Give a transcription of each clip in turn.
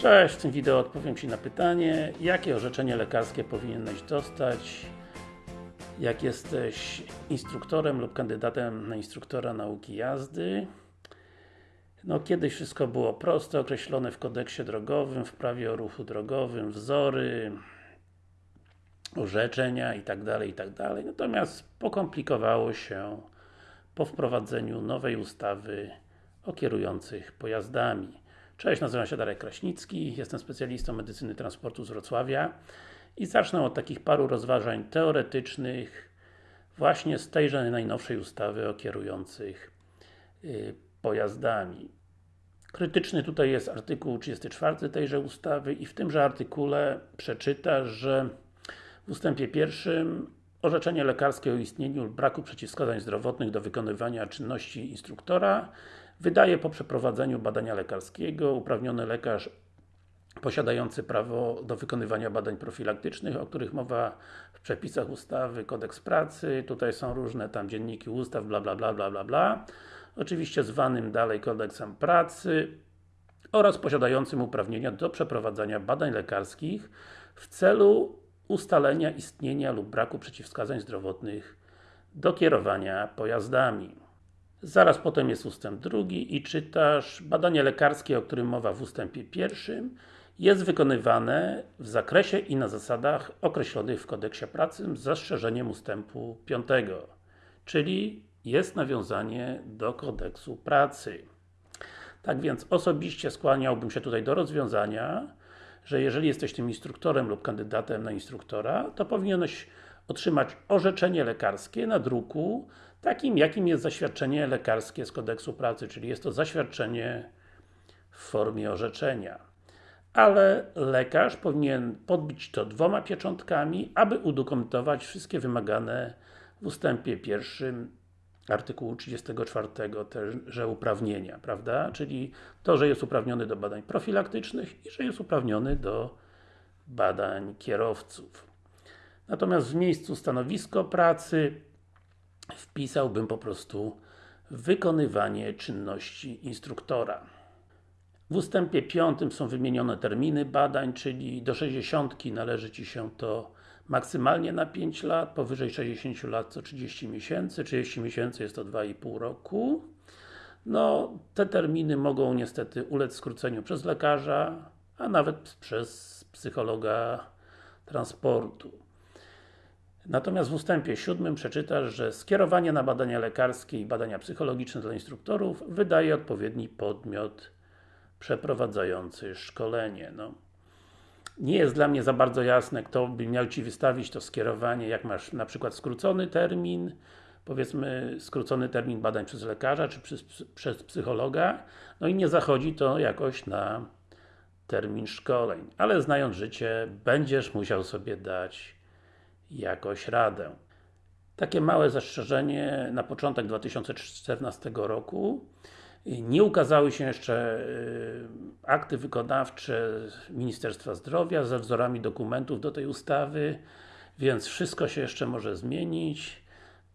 Cześć, w tym wideo odpowiem Ci na pytanie, jakie orzeczenie lekarskie powinieneś dostać jak jesteś instruktorem lub kandydatem na instruktora nauki jazdy. No, kiedyś wszystko było proste, określone w kodeksie drogowym, w prawie o ruchu drogowym, wzory, orzeczenia itd., itd. Natomiast pokomplikowało się po wprowadzeniu nowej ustawy o kierujących pojazdami. Cześć, nazywam się Darek Kraśnicki, jestem specjalistą medycyny transportu z Wrocławia i zacznę od takich paru rozważań teoretycznych właśnie z tejże najnowszej ustawy o kierujących y, pojazdami. Krytyczny tutaj jest artykuł 34 tejże ustawy i w tymże artykule przeczyta, że w ustępie pierwszym orzeczenie lekarskie o istnieniu braku przeciwwskazań zdrowotnych do wykonywania czynności instruktora wydaje po przeprowadzeniu badania lekarskiego. Uprawniony lekarz posiadający prawo do wykonywania badań profilaktycznych, o których mowa w przepisach ustawy, kodeks pracy, tutaj są różne tam dzienniki ustaw, bla bla bla bla bla bla. Oczywiście zwanym dalej kodeksem pracy oraz posiadającym uprawnienia do przeprowadzania badań lekarskich w celu ustalenia istnienia lub braku przeciwwskazań zdrowotnych do kierowania pojazdami. Zaraz potem jest ustęp drugi i czytasz badanie lekarskie, o którym mowa w ustępie pierwszym jest wykonywane w zakresie i na zasadach określonych w kodeksie pracy z zastrzeżeniem ustępu piątego czyli jest nawiązanie do kodeksu pracy. Tak więc osobiście skłaniałbym się tutaj do rozwiązania, że jeżeli jesteś tym instruktorem lub kandydatem na instruktora, to powinieneś otrzymać orzeczenie lekarskie na druku, takim jakim jest zaświadczenie lekarskie z kodeksu pracy, czyli jest to zaświadczenie w formie orzeczenia. Ale lekarz powinien podbić to dwoma pieczątkami, aby udokumentować wszystkie wymagane w ustępie pierwszym artykułu 34 że uprawnienia, prawda? Czyli to, że jest uprawniony do badań profilaktycznych i że jest uprawniony do badań kierowców. Natomiast w miejscu stanowisko pracy wpisałbym po prostu wykonywanie czynności instruktora. W ustępie 5 są wymienione terminy badań, czyli do 60 należy Ci się to maksymalnie na 5 lat, powyżej 60 lat co 30 miesięcy, 30 miesięcy jest to 2,5 roku. No, te terminy mogą niestety ulec skróceniu przez lekarza, a nawet przez psychologa transportu. Natomiast w ustępie 7 przeczytasz, że skierowanie na badania lekarskie i badania psychologiczne dla instruktorów wydaje odpowiedni podmiot przeprowadzający szkolenie. No nie jest dla mnie za bardzo jasne, kto by miał Ci wystawić to skierowanie, jak masz na przykład skrócony termin, powiedzmy skrócony termin badań przez lekarza, czy przez, przez psychologa, no i nie zachodzi to jakoś na termin szkoleń. Ale znając życie, będziesz musiał sobie dać jakoś radę. Takie małe zastrzeżenie na początek 2014 roku nie ukazały się jeszcze y, akty wykonawcze Ministerstwa Zdrowia ze wzorami dokumentów do tej ustawy, więc wszystko się jeszcze może zmienić.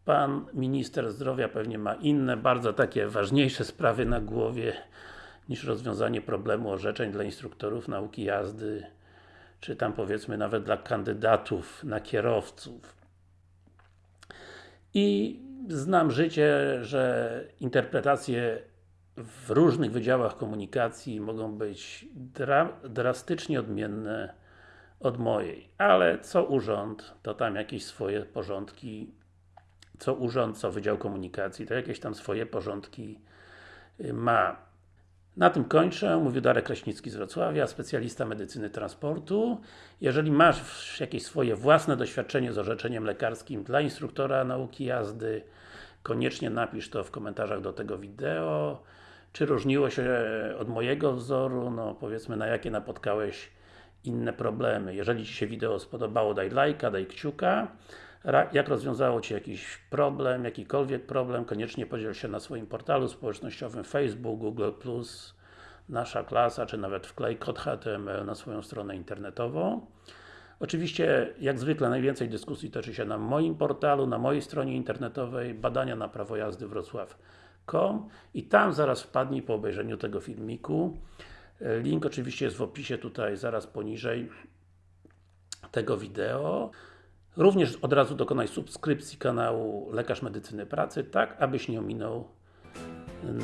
Pan Minister Zdrowia pewnie ma inne, bardzo takie ważniejsze sprawy na głowie niż rozwiązanie problemu orzeczeń dla instruktorów nauki jazdy, czy tam powiedzmy nawet dla kandydatów na kierowców. I znam życie, że interpretacje w różnych wydziałach komunikacji mogą być dra drastycznie odmienne od mojej. Ale co urząd, to tam jakieś swoje porządki co urząd, co Wydział Komunikacji, to jakieś tam swoje porządki y, ma. Na tym kończę. Mówił Darek Kraśnicki z Wrocławia, specjalista medycyny transportu. Jeżeli masz jakieś swoje własne doświadczenie z orzeczeniem lekarskim dla instruktora nauki jazdy, koniecznie napisz to w komentarzach do tego wideo. Czy różniło się od mojego wzoru? No powiedzmy, na jakie napotkałeś inne problemy. Jeżeli Ci się wideo spodobało, daj lajka, daj kciuka. Jak rozwiązało Ci jakiś problem, jakikolwiek problem, koniecznie podziel się na swoim portalu społecznościowym Facebook, Google+, Nasza Klasa, czy nawet wklej kod HTML na swoją stronę internetową. Oczywiście, jak zwykle, najwięcej dyskusji toczy się na moim portalu, na mojej stronie internetowej badania na prawo jazdy Wrocław.com i tam zaraz wpadnij po obejrzeniu tego filmiku Link oczywiście jest w opisie tutaj, zaraz poniżej tego wideo. Również od razu dokonaj subskrypcji kanału Lekarz Medycyny Pracy, tak abyś nie ominął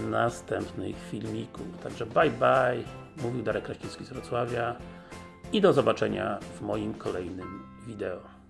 następnych filmików. Także bye bye, mówił Darek Kraśnicki z Wrocławia i do zobaczenia w moim kolejnym wideo.